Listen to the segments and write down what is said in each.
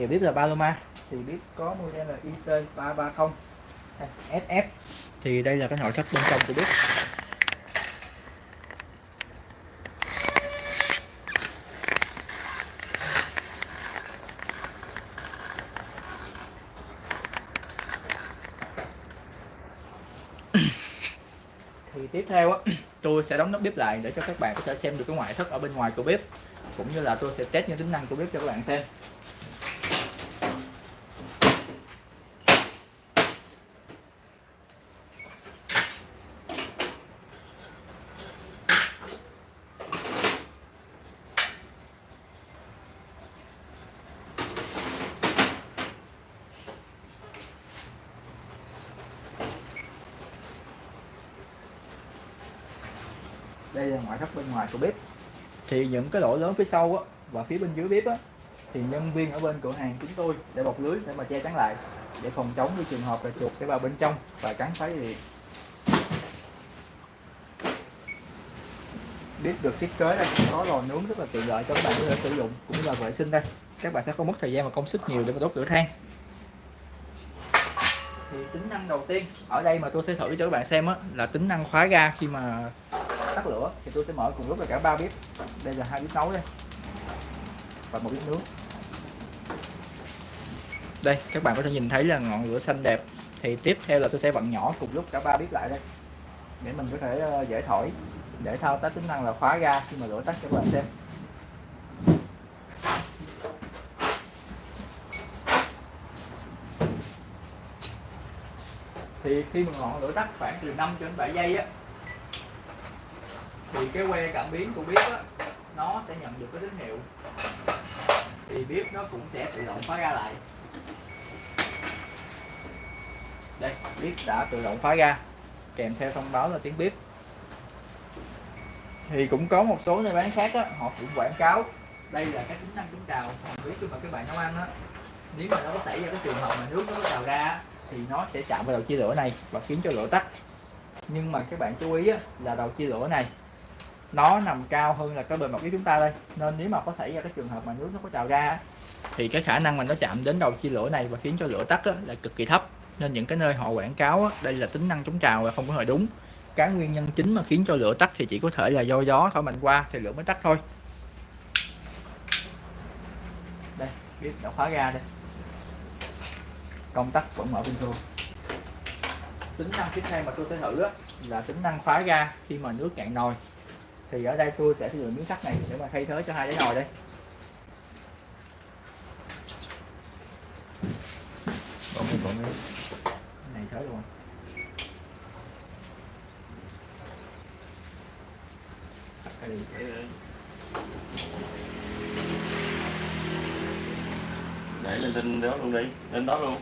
thì biết là Paloma. Thì biết có model là IC 330 FF thì đây là cái nội thất bên trong của biết thì tiếp theo á tôi sẽ đóng nắp bếp lại để cho các bạn có thể xem được cái ngoại thất ở bên ngoài của bếp cũng như là tôi sẽ test những tính năng của bếp cho các bạn xem đây là ngoại thất bên ngoài của bếp. Thì những cái lỗ lớn phía sau á, và phía bên dưới bếp á, thì nhân viên ở bên cửa hàng chúng tôi để bọc lưới để mà che chắn lại để phòng chống cái trường hợp là chuột sẽ vào bên trong và cắn phá dây điện. Bếp được thiết kế đây có lò nướng rất là tiện lợi cho các bạn có thể sử dụng cũng như là vệ sinh đây. Các bạn sẽ không mất thời gian và công sức nhiều để mà đốt lửa than. Thì tính năng đầu tiên ở đây mà tôi sẽ thử cho các bạn xem á là tính năng khóa ga khi mà tắt lửa thì tôi sẽ mở cùng lúc là cả ba bếp. Đây là hai bếp nấu đây. Và một bếp nướng. Đây các bạn có thể nhìn thấy là ngọn lửa xanh đẹp. Thì tiếp theo là tôi sẽ vặn nhỏ cùng lúc cả ba bếp lại đây. Để mình có thể ờ, dễ thổi để thao tác tính năng là khóa ga khi mà lửa tắt cho các bạn xem. Thì khi mà ngọn lửa tắt khoảng từ 5 cho đến 7 giây á thì cái que cảm biến của bếp á nó sẽ nhận được cái tín hiệu. Thì bếp nó cũng sẽ tự động khóa ra lại. Đây bếp đã tự động khóa ra kèm theo thông báo là tiếng bếp. Thì cũng có một số nơi bán khác á họ cũng quảng cáo. Đây là cái tính năng chống trào không biết khi mà các bạn nấu ăn á nếu mà nó có xảy ra cái trường hợp mà nước nó có trào ra thì nó sẽ chạm vào đầu chia lửa này và khiến cho lửa tắt. Nhưng mà các bạn chú ý á, là đầu chia lửa này nó nằm cao hơn là cái bề mặt của chúng ta đây. Nên nếu mà có xảy ra cái trường hợp mà nước nó có trào ra thì cái khả năng mà nó chạm đến đầu chia lửa này và khiến cho lửa tắt á, là cực kỳ thấp. Nên những cái nơi họ quảng cáo á, đây là tính năng chống trào là không có hề đúng. Cái nguyên nhân chính mà khiến cho lửa tắt thì chỉ có thể là do gió thổi mạnh qua thì lửa mới tắt thôi. Đây bếp đã khóa ra đây. Công tắc vẫn mở bình thường. Tính năng tiếp theo mà tôi sẽ thử á, là tính năng khóa ra khi mà nước cạn nồi thì ở đây tôi sẽ sử dụng miếng sắt này để mà thay thế cho hai cái nồi đây. Còn mấy còn mấy Cái này thế luôn Để lên trên đó luôn đi Lên đó luôn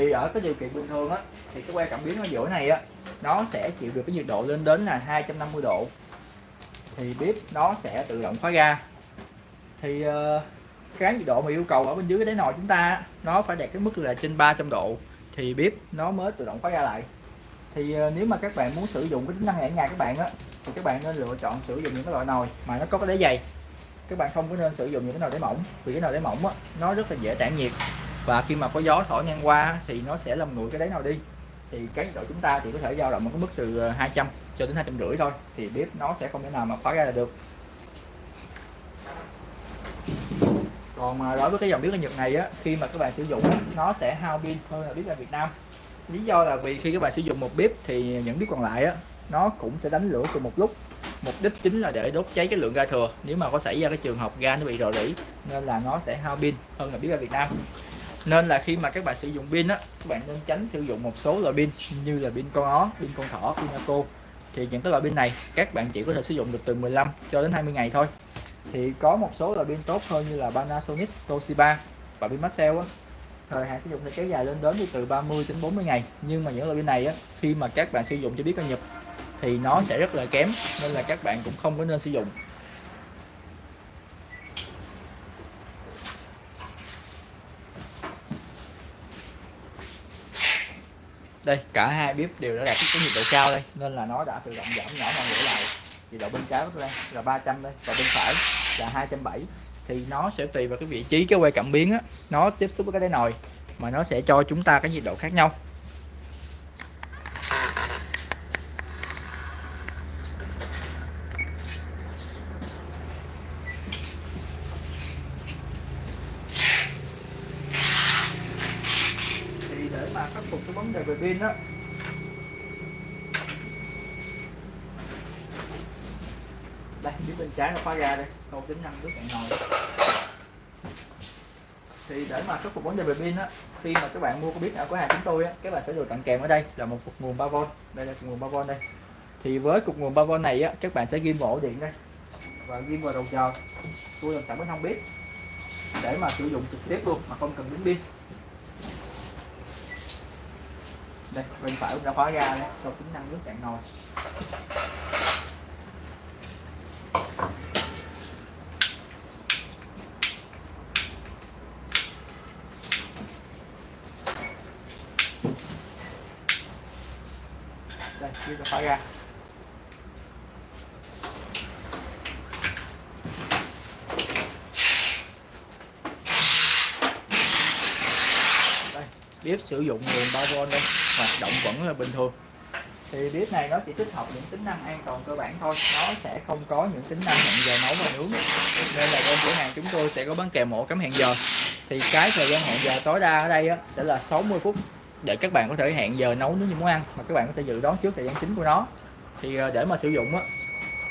thì ở cái điều kiện bình thường á thì cái que cảm biến ở giữa này á nó sẽ chịu được cái nhiệt độ lên đến là 250 độ. Thì bếp nó sẽ tự động khóa ga thì uh, cái nhiệt độ mà yêu cầu ở bên dưới cái đáy nồi chúng ta nó phải đạt cái mức là trên 300 độ. Thì bếp nó mới tự động khóa ga lại. Thì uh, nếu mà các bạn muốn sử dụng cái tính năng này ở nhà các bạn á thì các bạn nên lựa chọn sử dụng những cái loại nồi mà nó có cái đáy dày. Các bạn không có nên sử dụng những cái nồi đáy mỏng vì cái nồi đáy mỏng á nó rất là dễ tản nhiệt và khi mà có gió thổi ngang qua thì nó sẽ làm nguội cái đáy nào đi. Thì cái nhiệt độ chúng ta thì có thể dao động ở cái mức từ ờ, 200 cho đến 250 thôi, thì bếp nó sẽ không thể nào mà khóa ra là được. Còn mà đối với cái dòng bếp ở Nhật này á, khi mà các bạn sử dụng nó sẽ hao pin hơn là bếp ở Việt Nam. Lý do là vì khi các bạn sử dụng một bếp thì những bếp còn lại á, nó cũng sẽ đánh lửa cùng một lúc. Mục đích chính là để đốt cháy cái lượng ga thừa. Nếu mà có xảy ra cái trường hợp ga nó bị rò rỉ, nên là nó sẽ hao pin hơn là bếp ga Việt Nam nên là khi mà các bạn sử dụng pin á các bạn nên tránh sử dụng một số loại pin như là pin con ó pin con thỏ pin Naco thì những cái loại pin này các bạn chỉ có thể sử dụng được từ 15 cho đến 20 ngày thôi. Thì có một số loại pin tốt hơn như là Panasonic, Toshiba và pin Maxell á. Thời hạn sử dụng sẽ kéo dài lên đến từ 30 đến 40 ngày. Nhưng mà những loại pin này á khi mà các bạn sử dụng cho biết ca nhập thì nó sẽ rất là kém nên là các bạn cũng không có nên sử dụng. Đây, cả hai bếp đều đã đạt cái nhiệt độ cao đây, nên là nó đã tự động giảm nhỏ ngọn lửa lại. Nhiệt độ bên trái của đây, là 300 đây và bên phải là 270 thì nó sẽ tùy vào cái vị trí, cái que cảm biến á, nó tiếp xúc với cái đáy nồi, mà nó sẽ cho chúng ta cái nhiệt độ khác nhau thì để mà khắc phục cái vấn đề về pin đó. Đây phía bên trái nó khóa ra đây, sau tính năng nước cạn nồi thì để mà khắc phục vấn đề về pin á, khi mà các bạn mua cái bếp ở cửa hàng chúng tôi á, các bạn sẽ được tặng kèm ở đây là một cục nguồn 3V đây là cục nguồn 3V đây. Thì với cục nguồn 3V này á, các bạn sẽ ghim vào ổ điện đây. Và ghim vào đầu chờ tôi làm sẵn bên hông bếp để mà sử dụng trực tiếp luôn mà không cần đến pin đây bên phải cũng đã khóa ra đấy, sau tính năng nước cạn nồi. Đây chưa đã khóa ra đây bếp sử dụng nguồn 3V đây hoạt động vẫn là bình thường. Thì bếp này nó chỉ tích hợp những tính năng an toàn cơ bản thôi nó sẽ không có những tính năng hẹn giờ nấu và nướng. Nên là bên cửa hàng chúng tôi sẽ có bán kèm ổ cắm hẹn giờ. Thì cái thời gian hẹn giờ tối đa ở đây á, sẽ là 60 phút để các bạn có thể hẹn giờ nấu nướng như muốn ăn mà các bạn có thể dự đoán trước thời gian chính của nó. Thì ờ, để mà sử dụng á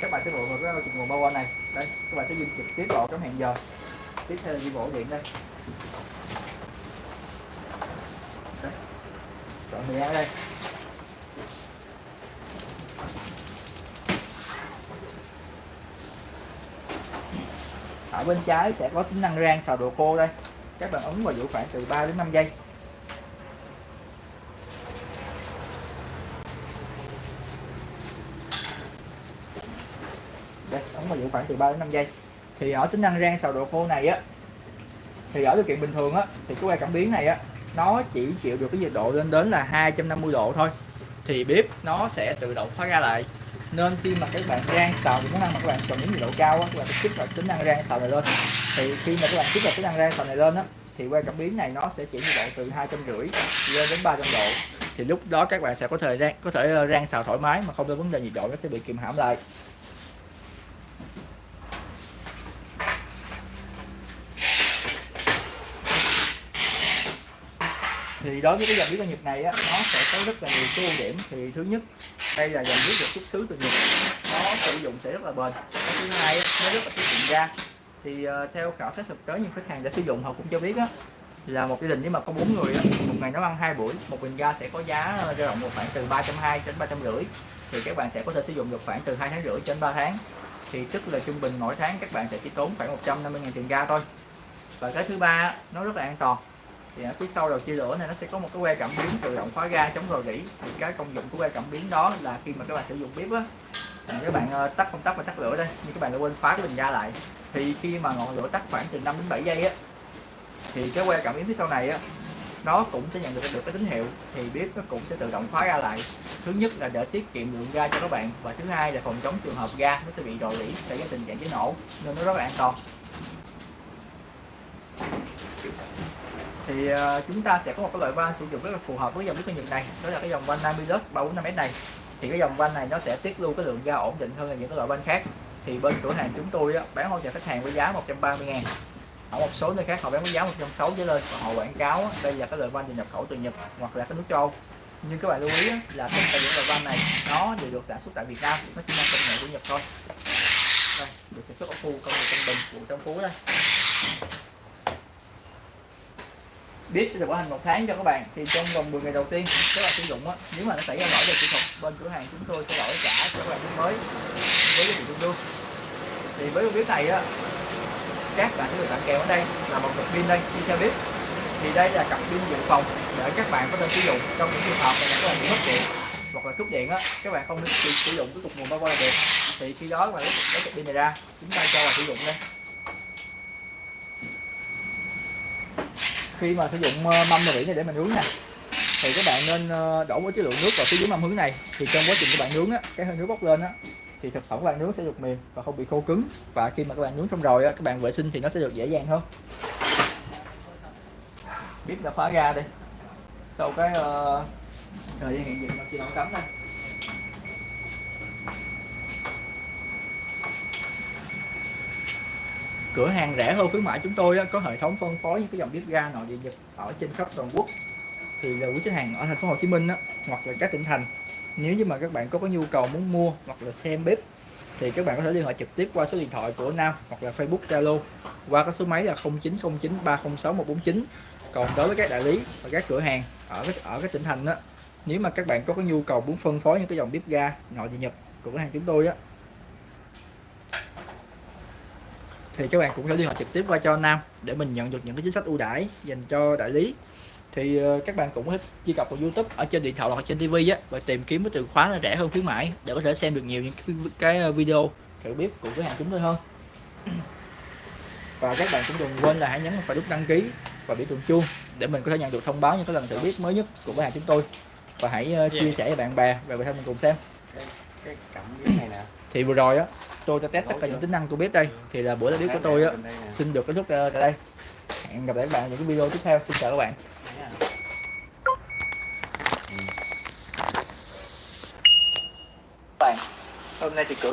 các bạn sẽ bộ vào cái nguồn bao này. Đây các bạn sẽ dùng trực tiếp vào cắm hẹn giờ. Tiếp theo là đi bộ điện đây. Chọn thời gian đây. Ở bên trái sẽ có tính năng rang xào đồ khô đây. Các bạn ấn vào giữ khoảng từ 3 đến 5 giây. Đây, ấn vào giữ khoảng từ 3 đến 5 giây. Thì ở tính năng rang xào đồ khô này á, thì ở điều kiện bình thường á, thì cái que cảm biến này á nó chỉ chịu được cái nhiệt độ lên đến là 250 độ thôi. Thì bếp nó sẽ tự động khóa ra lại. Nên khi mà các bạn rang xào những tính năng mà các bạn cần những nhiệt độ cao á, các bạn kích hoạt tính năng rang xào này lên. Thì khi mà các bạn kích hoạt tính năng rang xào này lên á, thì que cảm biến này nó sẽ chỉ nhiệt độ từ hai trăm rưỡi lên đến 300 độ. Thì lúc đó các bạn sẽ có thời gian có thể ờ, rang xào thoải mái mà không có vấn đề nhiệt độ nó sẽ bị kìm hãm lại. Thì đối với cái dòng bếp ga Nhật này á, nó sẽ có rất là nhiều cái ưu điểm. Thì thứ nhất đây là dòng bếp được xuất xứ từ Nhật. Nó sử dụng sẽ rất là bền. Cái thứ hai á, nó rất là tiết kiệm ga. Thì uh, theo khảo sát thực tế những khách hàng đã sử dụng họ cũng cho biết á là một gia đình nếu mà có bốn người á, một ngày nấu ăn hai buổi một bình ga sẽ có giá dao động một khoảng từ 320 đến 350 thì các bạn sẽ có thể sử dụng được khoảng từ hai tháng rưỡi đến 3 tháng. Thì tức là trung bình mỗi tháng các bạn sẽ chỉ tốn khoảng 150 000 tiền ga thôi. Và cái thứ ba nó rất là an toàn thì ở phía sau đầu chia lửa này nó sẽ có một cái que cảm biến tự động khóa ga chống rò rỉ. Thì cái công dụng của que cảm biến đó là khi mà các bạn sử dụng bếp á các bạn ờ, tắt công tắc và tắt lửa đây nhưng các bạn đã quên khóa cái bình ga lại. Thì khi mà ngọn lửa tắt khoảng từ 5 đến 7 giây á, thì cái que cảm biến phía sau này á, nó cũng sẽ nhận được được cái tín hiệu. Thì bếp nó cũng sẽ tự động khóa ga lại. Thứ nhất là để tiết kiệm lượng ga cho các bạn và thứ hai là phòng chống trường hợp ga nó sẽ bị rò rỉ xảy ra tình trạng cháy nổ, nên nó rất là an toàn. Thì uh, chúng ta sẽ có một cái loại van sử dụng rất là phù hợp với dòng bếp ga Nhật này. Đó là cái dòng van Namilus 345S này. Thì cái dòng van này nó sẽ tiết lưu cái lượng ga ổn định hơn là những cái loại van khác. Thì bên cửa hàng chúng tôi á, bán hỗ trợ khách hàng với giá 130 ngàn. Ở một số nơi khác họ bán với giá 160 trở lên. Và họ quảng cáo á, đây là cái loại van được nhập khẩu từ Nhật hoặc là cái nước châu. Nhưng các bạn lưu ý á, là tất cả những loại van này nó đều được sản xuất tại Việt Nam. Nó chỉ mang công nghệ của Nhật thôi. Đây được sản xuất ở khu công nghiệp Tân Bình của Tân Phú đây bếp sẽ được bảo hành một tháng cho các bạn. Thì trong vòng 10 ngày đầu tiên các bạn sử dụng á, nếu mà nó xảy ra lỗi về kỹ thuật, bên cửa hàng chúng tôi sẽ đổi trả cho các bạn bếp mới với giá trị tương đương thì với con bếp này á, các bạn sẽ được tặng kèm ở đây là một cặp pin đây đi cho bếp. Thì đây là cặp pin dự phòng để các bạn có thể sử dụng trong những trường hợp mà các bạn bị mất điện hoặc là cúp điện á, các bạn không sử sử dụng cái cục nguồn bao là được. Thì khi đó mà lấy cục pin này ra, chúng ta cho vào sử dụng đây. Khi mà sử dụng ờ, mâm và vỉ này để mình nướng nè thì các bạn nên ờ, đổ một cái lượng nước vào phía dưới mâm hướng này. Thì trong quá trình các bạn nướng á cái hơi nước bốc lên á thì thực phẩm các bạn nướng sẽ được mềm và không bị khô cứng. Và khi mà các bạn nướng xong rồi á các bạn vệ sinh thì nó sẽ được dễ dàng hơn. Bếp đã khóa ra đi. Sau cái uh, thời gian hiện diện nó chỉ nấu cắm đây cửa hàng rẻ hơn khuyến mãi chúng tôi á, có hệ thống phân phối những cái dòng bếp ga nội địa nhật ở trên khắp toàn quốc. Thì là quý khách hàng ở thành phố Hồ Chí Minh á, hoặc là các tỉnh thành. Nếu như mà các bạn có có nhu cầu muốn mua hoặc là xem bếp thì các bạn có thể liên hệ trực tiếp qua số điện thoại của Nam hoặc là Facebook Zalo qua cái số máy là 0909 306 149 còn đối với các đại lý và các cửa hàng ở các ở các tỉnh thành đó nếu mà các bạn có có nhu cầu muốn phân phối những cái dòng bếp ga nội địa nhật của cửa hàng chúng tôi á thì các bạn cũng có thể liên hệ trực tiếp qua cho Nam để mình nhận được những cái chính sách ưu đãi dành cho đại lý. Thì ờ, các bạn cũng có thể truy cập vào YouTube ở trên điện thoại hoặc trên TV á và tìm kiếm cái từ khóa là rẻ hơn khuyến mãi để có thể xem được nhiều những cái, cái ờ, video thử bếp của cửa hàng chúng tôi hơn. Và các bạn cũng đừng quên là hãy nhấn vào nút đăng ký và biểu tượng chuông để mình có thể nhận được thông báo những cái lần thử bếp mới nhất của cửa hàng chúng tôi. Và hãy ờ, chia sẻ với bạn bè và người thân mình cùng xem. Cái cẩm dưới này nè thì vừa rồi á, tôi cho test tất cả những tính năng của bếp đây. Thì là buổi live của tôi á, xin được kết thúc ờ, tại đây. Hẹn gặp lại các bạn ở những cái video tiếp theo. Xin chào các bạn. Bạn, hôm nay thì cửa